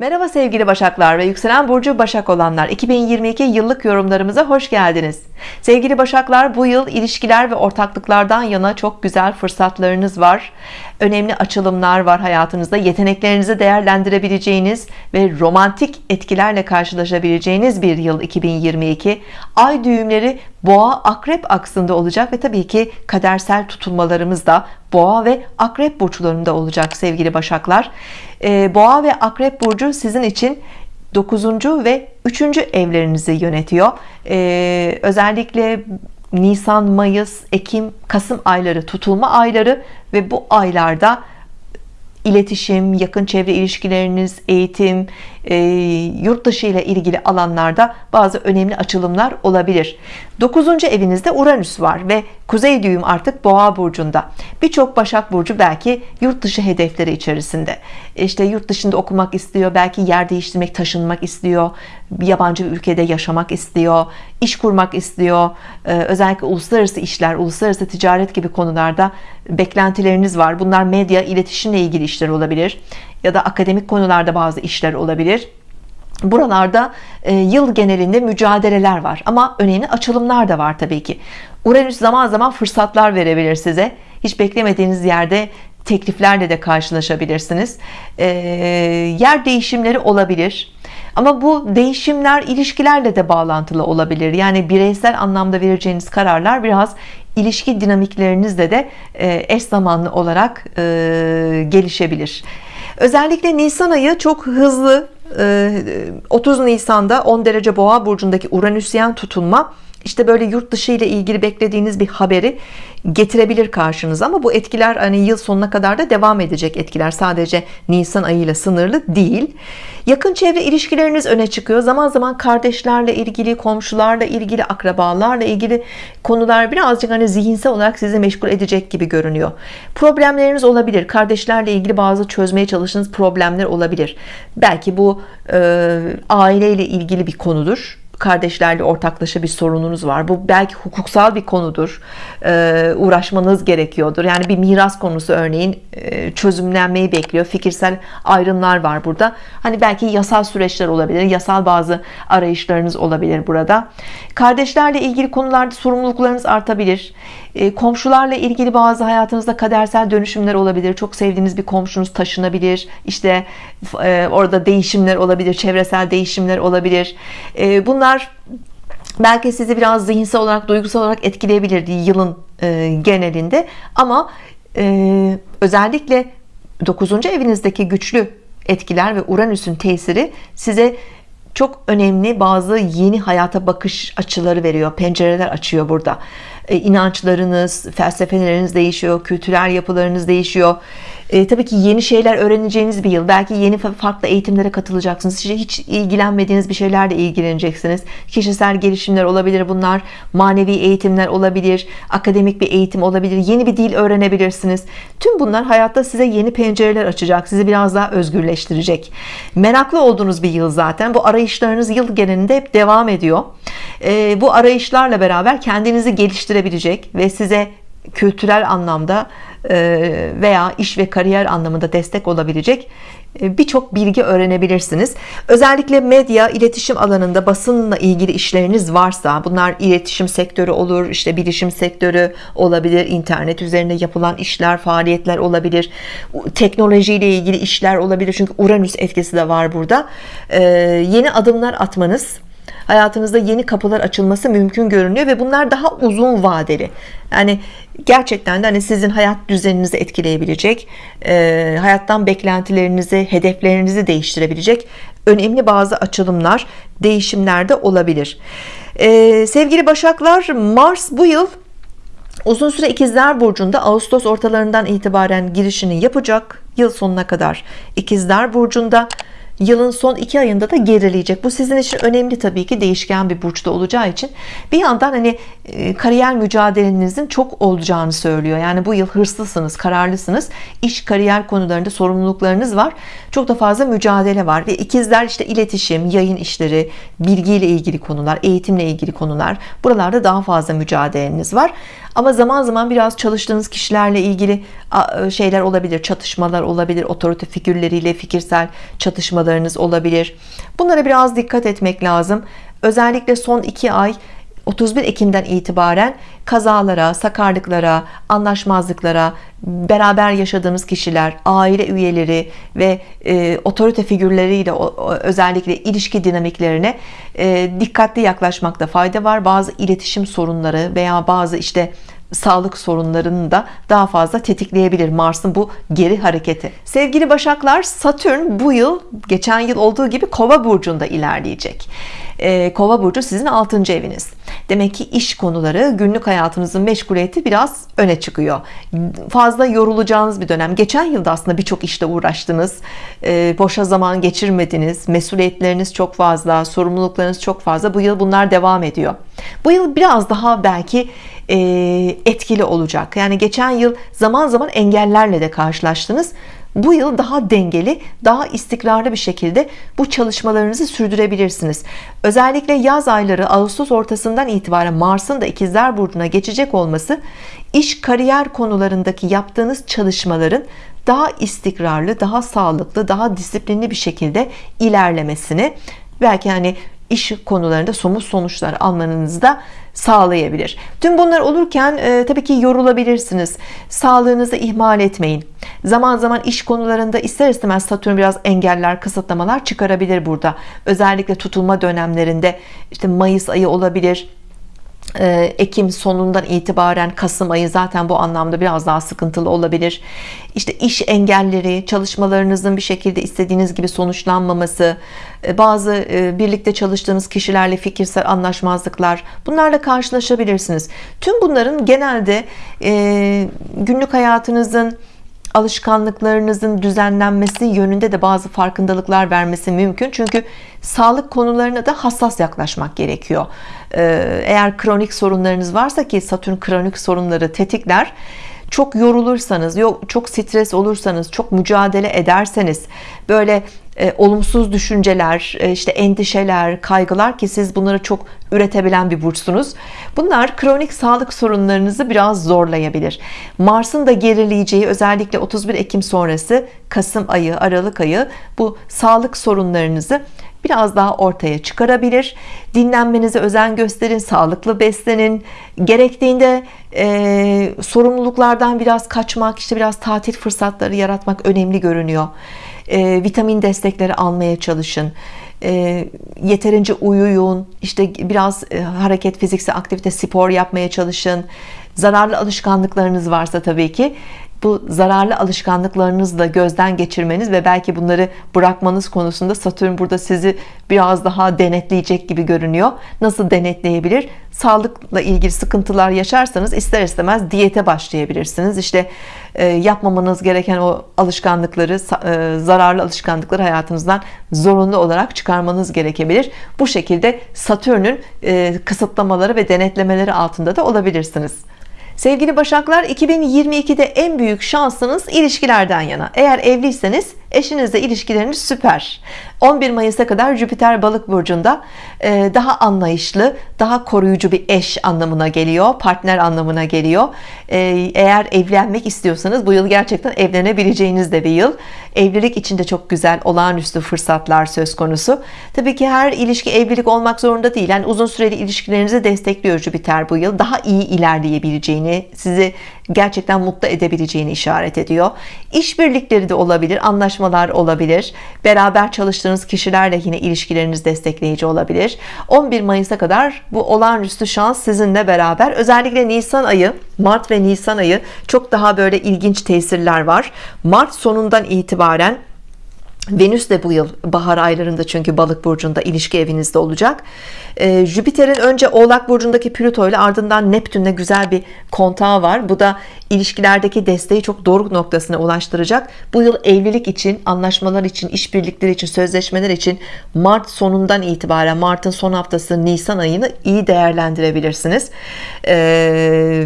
Merhaba sevgili Başaklar ve yükselen burcu Başak olanlar. 2022 yıllık yorumlarımıza hoş geldiniz. Sevgili Başaklar bu yıl ilişkiler ve ortaklıklardan yana çok güzel fırsatlarınız var. Önemli açılımlar var hayatınızda. Yeteneklerinizi değerlendirebileceğiniz ve romantik etkilerle karşılaşabileceğiniz bir yıl 2022 ay düğümleri boğa akrep aksında olacak ve tabii ki kadersel tutulmalarımız da boğa ve akrep burçlarında olacak sevgili Başaklar ee, boğa ve akrep burcu sizin için 9. ve 3. evlerinizi yönetiyor ee, özellikle Nisan Mayıs Ekim Kasım ayları tutulma ayları ve bu aylarda iletişim, yakın çevre ilişkileriniz, eğitim, e, yurt dışı ile ilgili alanlarda bazı önemli açılımlar olabilir. 9. evinizde Uranüs var ve Kuzey düğüm artık Boğa burcunda. Birçok Başak burcu belki yurt dışı hedefleri içerisinde. İşte yurt dışında okumak istiyor, belki yer değiştirmek, taşınmak istiyor, yabancı bir ülkede yaşamak istiyor, iş kurmak istiyor. Ee, özellikle uluslararası işler, uluslararası ticaret gibi konularda beklentileriniz var. Bunlar medya, iletişimle ilgili işler olabilir ya da akademik konularda bazı işler olabilir. Buralarda e, yıl genelinde mücadeleler var ama önemli açılımlar da var Tabii ki. Uranüs zaman zaman fırsatlar verebilir size. Hiç beklemediğiniz yerde tekliflerle de karşılaşabilirsiniz. E, yer değişimleri olabilir ama bu değişimler ilişkilerle de bağlantılı olabilir. Yani bireysel anlamda vereceğiniz kararlar biraz ilişki dinamiklerinizle de e, eş zamanlı olarak gelişebilir özellikle Nisan ayı çok hızlı 30 ee, Nisan'da 10 derece boğa burcundaki Uranüsyen tutulma işte böyle yurt dışı ile ilgili beklediğiniz bir haberi getirebilir karşınıza ama bu etkiler hani yıl sonuna kadar da devam edecek etkiler. Sadece Nisan ayıyla sınırlı değil. Yakın çevre ilişkileriniz öne çıkıyor. Zaman zaman kardeşlerle ilgili komşularla ilgili akrabalarla ilgili konular birazcık hani zihinsel olarak sizi meşgul edecek gibi görünüyor. Problemleriniz olabilir. Kardeşlerle ilgili bazı çözmeye çalıştığınız problemler olabilir. Belki bu e, aileyle ilgili bir konudur kardeşlerle ortaklaşa bir sorununuz var. Bu belki hukuksal bir konudur. Ee, uğraşmanız gerekiyordur. Yani bir miras konusu örneğin e, çözümlenmeyi bekliyor. Fikirsel ayrımlar var burada. Hani belki yasal süreçler olabilir yasal bazı arayışlarınız olabilir burada. Kardeşlerle ilgili konularda sorumluluklarınız artabilir. E, komşularla ilgili bazı hayatınızda kadersel dönüşümler olabilir. Çok sevdiğiniz bir komşunuz taşınabilir. İşte e, orada değişimler olabilir çevresel değişimler olabilir. E, bunlar belki sizi biraz zihinsel olarak duygusal olarak etkileyebilir yılın genelinde ama özellikle 9. evinizdeki güçlü etkiler ve Uranüs'ün tesiri size çok önemli bazı yeni hayata bakış açıları veriyor pencereler açıyor burada e, inançlarınız felsefeleriniz değişiyor kültürel yapılarınız değişiyor. E, tabii ki yeni şeyler öğreneceğiniz bir yıl. Belki yeni farklı eğitimlere katılacaksınız. Hiç ilgilenmediğiniz bir şeylerle ilgileneceksiniz. Kişisel gelişimler olabilir bunlar manevi eğitimler olabilir akademik bir eğitim olabilir yeni bir dil öğrenebilirsiniz. Tüm bunlar hayatta size yeni pencereler açacak sizi biraz daha özgürleştirecek. Meraklı olduğunuz bir yıl zaten. Bu arayışlarınız yıl genelinde hep devam ediyor e, bu arayışlarla beraber kendinizi geliştirebilecek ve size kültürel anlamda e, veya iş ve kariyer anlamında destek olabilecek e, birçok bilgi öğrenebilirsiniz. Özellikle medya iletişim alanında basınla ilgili işleriniz varsa bunlar iletişim sektörü olur işte bilişim sektörü olabilir internet üzerinde yapılan işler faaliyetler olabilir teknolojiyle ilgili işler olabilir çünkü Uranüs etkisi de var burada. E, yeni adımlar atmanız hayatınızda yeni kapılar açılması mümkün görünüyor ve bunlar daha uzun vadeli. Yani gerçekten de hani sizin hayat düzeninizi etkileyebilecek e, hayattan beklentilerinizi hedeflerinizi değiştirebilecek önemli bazı açılımlar değişimler de olabilir. E, sevgili Başaklar Mars bu yıl uzun süre ikizler burcunda Ağustos ortalarından itibaren girişini yapacak. Yıl sonuna kadar ikizler burcunda yılın son iki ayında da gerileyecek. Bu sizin için önemli tabii ki. Değişken bir burçta olacağı için. Bir yandan hani e, kariyer mücadelenizin çok olacağını söylüyor. Yani bu yıl hırslısınız kararlısınız. İş kariyer konularında sorumluluklarınız var. Çok da fazla mücadele var ve ikizler işte iletişim yayın işleri bilgiyle ilgili konular eğitimle ilgili konular. Buralarda daha fazla mücadeleniz var ama zaman zaman biraz çalıştığınız kişilerle ilgili şeyler olabilir çatışmalar olabilir otorite figürleriyle fikirsel çatışmalarınız olabilir. Bunlara biraz dikkat etmek lazım. Özellikle son iki ay 31 Ekim'den itibaren kazalara, sakarlıklara, anlaşmazlıklara, beraber yaşadığınız kişiler, aile üyeleri ve e, otorite figürleriyle o, o, özellikle ilişki dinamiklerine e, dikkatli yaklaşmakta fayda var. Bazı iletişim sorunları veya bazı işte sağlık sorunlarını da daha fazla tetikleyebilir Mars'ın bu geri hareketi. Sevgili Başaklar, Satürn bu yıl geçen yıl olduğu gibi Kova burcunda ilerleyecek. Ee, Kova burcu sizin 6. eviniz. Demek ki iş konuları, günlük hayatınızın meşguliyeti biraz öne çıkıyor. Fazla yorulacağınız bir dönem. Geçen yılda aslında birçok işte uğraştınız. Ee, boşa zaman geçirmediniz. Mesuliyetleriniz çok fazla, sorumluluklarınız çok fazla. Bu yıl bunlar devam ediyor. Bu yıl biraz daha belki e, etkili olacak. Yani geçen yıl zaman zaman engellerle de karşılaştınız. Bu yıl daha dengeli, daha istikrarlı bir şekilde bu çalışmalarınızı sürdürebilirsiniz. Özellikle yaz ayları Ağustos ortasından itibaren Mars'ın da ikizler burcuna geçecek olması iş kariyer konularındaki yaptığınız çalışmaların daha istikrarlı, daha sağlıklı, daha disiplinli bir şekilde ilerlemesini belki hani iş konularında somut sonuçlar almanızı da sağlayabilir. Tüm bunlar olurken e, tabii ki yorulabilirsiniz. Sağlığınızı ihmal etmeyin. Zaman zaman iş konularında ister istemez Satürn biraz engeller, kısıtlamalar çıkarabilir burada. Özellikle tutulma dönemlerinde işte Mayıs ayı olabilir, Ekim sonundan itibaren Kasım ayı zaten bu anlamda biraz daha sıkıntılı olabilir. İşte iş engelleri, çalışmalarınızın bir şekilde istediğiniz gibi sonuçlanmaması, e, bazı e, birlikte çalıştığınız kişilerle fikirsel anlaşmazlıklar, bunlarla karşılaşabilirsiniz. Tüm bunların genelde e, günlük hayatınızın alışkanlıklarınızın düzenlenmesi yönünde de bazı farkındalıklar vermesi mümkün. Çünkü sağlık konularına da hassas yaklaşmak gerekiyor. Ee, eğer kronik sorunlarınız varsa ki Satürn kronik sorunları tetikler çok yorulursanız, yok çok stres olursanız, çok mücadele ederseniz, böyle e, olumsuz düşünceler, e, işte endişeler, kaygılar ki siz bunları çok üretebilen bir burçsunuz. Bunlar kronik sağlık sorunlarınızı biraz zorlayabilir. Mars'ın da gerileyeceği özellikle 31 Ekim sonrası Kasım ayı, Aralık ayı bu sağlık sorunlarınızı biraz daha ortaya çıkarabilir. Dinlenmenize özen gösterin, sağlıklı beslenin. Gerektiğinde e, sorumluluklardan biraz kaçmak, işte biraz tatil fırsatları yaratmak önemli görünüyor. E, vitamin destekleri almaya çalışın. E, yeterince uyuyun, işte biraz e, hareket, fiziksel aktivite, spor yapmaya çalışın. Zararlı alışkanlıklarınız varsa tabii ki bu zararlı alışkanlıklarınızı da gözden geçirmeniz ve belki bunları bırakmanız konusunda Satürn burada sizi biraz daha denetleyecek gibi görünüyor. Nasıl denetleyebilir? Sağlıkla ilgili sıkıntılar yaşarsanız ister istemez diyete başlayabilirsiniz. İşte e, yapmamanız gereken o alışkanlıkları, e, zararlı alışkanlıkları hayatınızdan zorunlu olarak çıkarmanız gerekebilir. Bu şekilde Satürn'ün e, kısıtlamaları ve denetlemeleri altında da olabilirsiniz. Sevgili Başaklar 2022'de en büyük şansınız ilişkilerden yana. Eğer evliyseniz eşinizle ilişkileriniz süper. 11 Mayıs'a kadar Jüpiter balık burcunda e, daha anlayışlı daha koruyucu bir eş anlamına geliyor partner anlamına geliyor. E, eğer evlenmek istiyorsanız bu yıl gerçekten evlenebileceğiniz de bir yıl. Evlilik içinde çok güzel olağanüstü fırsatlar söz konusu. Tabii ki her ilişki evlilik olmak zorunda değil. Yani uzun süreli ilişkilerinizi destekliyor Jüpiter bu yıl. Daha iyi ilerleyebileceğini sizi gerçekten mutlu edebileceğini işaret ediyor. İşbirlikleri de olabilir anlaşmalar olabilir. Beraber çalıştığınız kişilerle yine ilişkileriniz destekleyici olabilir. 11 Mayıs'a kadar bu olağanüstü şans sizinle beraber. Özellikle Nisan ayı Mart ve Nisan ayı çok daha böyle ilginç tesirler var. Mart sonundan itibaren Venüs de bu yıl bahar aylarında çünkü balık burcunda ilişki evinizde olacak. Ee, Jüpiter'in önce oğlak burcundaki Plüto ile ardından Neptün'le güzel bir kontağı var. Bu da ilişkilerdeki desteği çok doğru noktasına ulaştıracak. Bu yıl evlilik için anlaşmalar için işbirlikleri için sözleşmeler için Mart sonundan itibaren Mart'ın son haftası Nisan ayını iyi değerlendirebilirsiniz. Ee,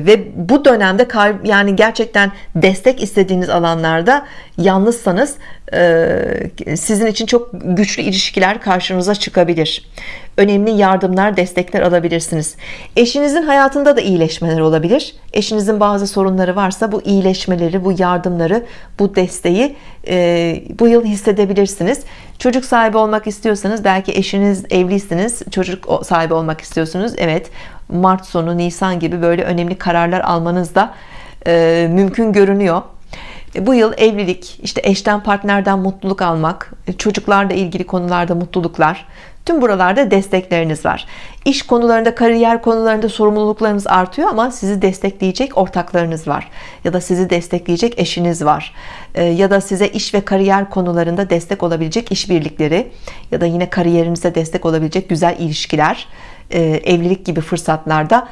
ve bu dönemde yani gerçekten destek istediğiniz alanlarda yalnızsanız e, sizin için çok güçlü ilişkiler karşınıza çıkabilir. Önemli yardımlar destekler alabilirsiniz. Eşinizin hayatında da iyileşmeler olabilir. Eşinizin bazı sorunları varsa bu iyileşmeleri bu yardımları bu desteği e, bu yıl hissedebilirsiniz. Çocuk sahibi olmak istiyorsanız belki eşiniz evliysiniz çocuk sahibi olmak istiyorsunuz. Evet Mart sonu Nisan gibi böyle önemli kararlar almanız da e, mümkün görünüyor bu yıl evlilik, işte eşten partnerden mutluluk almak, e, çocuklarla ilgili konularda mutluluklar, tüm buralarda destekleriniz var. İş konularında, kariyer konularında sorumluluklarınız artıyor ama sizi destekleyecek ortaklarınız var. Ya da sizi destekleyecek eşiniz var. E, ya da size iş ve kariyer konularında destek olabilecek işbirlikleri ya da yine kariyerinize destek olabilecek güzel ilişkiler, evlilik gibi fırsatlarda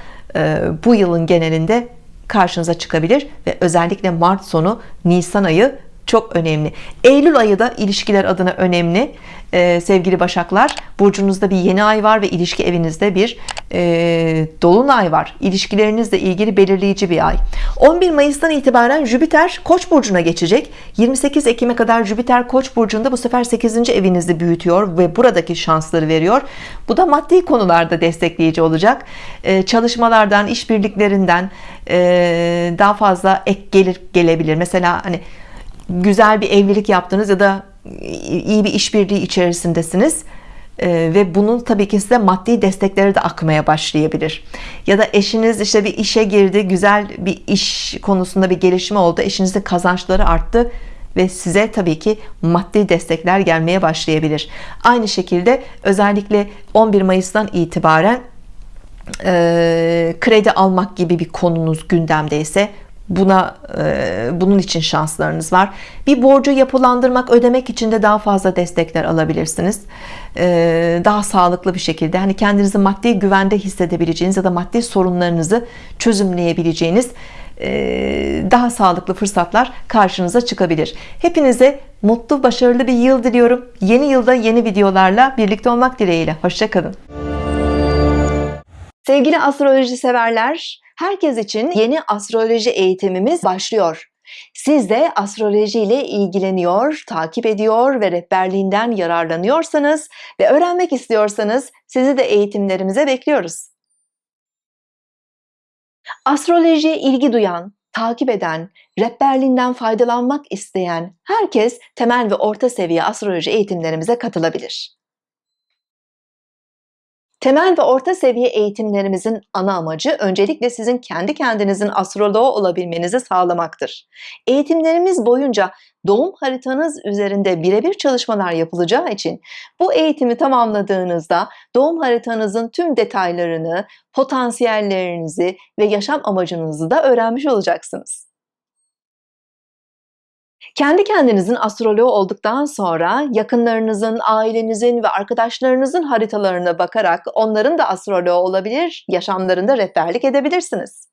bu yılın genelinde karşınıza çıkabilir ve özellikle Mart sonu Nisan ayı çok önemli. Eylül ayı da ilişkiler adına önemli. Ee, sevgili Başaklar burcunuzda bir yeni ay var ve ilişki evinizde bir e, dolunay var. İlişkilerinizle ilgili belirleyici bir ay. 11 Mayıs'tan itibaren Jüpiter Koç burcuna geçecek. 28 Ekim'e kadar Jüpiter Koç burcunda bu sefer 8. evinizi büyütüyor ve buradaki şansları veriyor. Bu da maddi konularda destekleyici olacak. Ee, çalışmalardan işbirliklerinden e, daha fazla ek gelir gelebilir. Mesela hani güzel bir evlilik yaptınız ya da iyi bir işbirliği içerisindesiniz. Ee, ve bunun tabii ki size maddi destekleri de akmaya başlayabilir. Ya da eşiniz işte bir işe girdi güzel bir iş konusunda bir gelişme oldu. Eşinizin kazançları arttı ve size tabii ki maddi destekler gelmeye başlayabilir. Aynı şekilde özellikle 11 Mayıs'tan itibaren e, kredi almak gibi bir konunuz gündemdeyse buna e, bunun için şanslarınız var. Bir borcu yapılandırmak ödemek için de daha fazla destekler alabilirsiniz. E, daha sağlıklı bir şekilde hani kendinizi maddi güvende hissedebileceğiniz ya da maddi sorunlarınızı çözümleyebileceğiniz e, daha sağlıklı fırsatlar karşınıza çıkabilir. Hepinize mutlu başarılı bir yıl diliyorum. Yeni yılda yeni videolarla birlikte olmak dileğiyle. Hoşçakalın sevgili astroloji severler Herkes için yeni astroloji eğitimimiz başlıyor. Siz de astroloji ile ilgileniyor, takip ediyor ve rehberliğinden yararlanıyorsanız ve öğrenmek istiyorsanız sizi de eğitimlerimize bekliyoruz. Astrolojiye ilgi duyan, takip eden, rehberliğinden faydalanmak isteyen herkes temel ve orta seviye astroloji eğitimlerimize katılabilir. Temel ve orta seviye eğitimlerimizin ana amacı öncelikle sizin kendi kendinizin astroloğu olabilmenizi sağlamaktır. Eğitimlerimiz boyunca doğum haritanız üzerinde birebir çalışmalar yapılacağı için bu eğitimi tamamladığınızda doğum haritanızın tüm detaylarını, potansiyellerinizi ve yaşam amacınızı da öğrenmiş olacaksınız. Kendi kendinizin astroloğu olduktan sonra yakınlarınızın, ailenizin ve arkadaşlarınızın haritalarına bakarak onların da astroloğu olabilir, yaşamlarında rehberlik edebilirsiniz.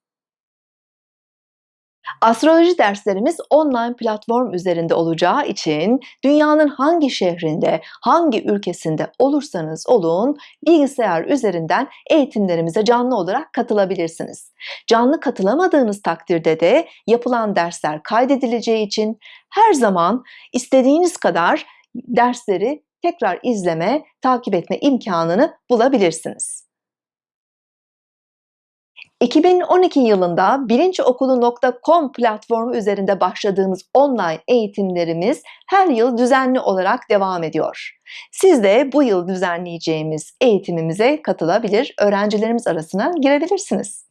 Astroloji derslerimiz online platform üzerinde olacağı için dünyanın hangi şehrinde, hangi ülkesinde olursanız olun bilgisayar üzerinden eğitimlerimize canlı olarak katılabilirsiniz. Canlı katılamadığınız takdirde de yapılan dersler kaydedileceği için her zaman istediğiniz kadar dersleri tekrar izleme, takip etme imkanını bulabilirsiniz. 2012 yılında bilinçokulu.com platformu üzerinde başladığımız online eğitimlerimiz her yıl düzenli olarak devam ediyor. Siz de bu yıl düzenleyeceğimiz eğitimimize katılabilir, öğrencilerimiz arasına girebilirsiniz.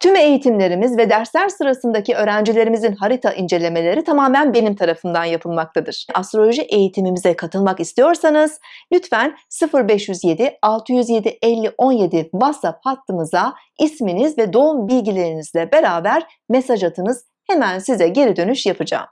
Tüm eğitimlerimiz ve dersler sırasındaki öğrencilerimizin harita incelemeleri tamamen benim tarafından yapılmaktadır. Astroloji eğitimimize katılmak istiyorsanız lütfen 0507 607 50 17 WhatsApp hattımıza isminiz ve doğum bilgilerinizle beraber mesaj atınız. Hemen size geri dönüş yapacağım.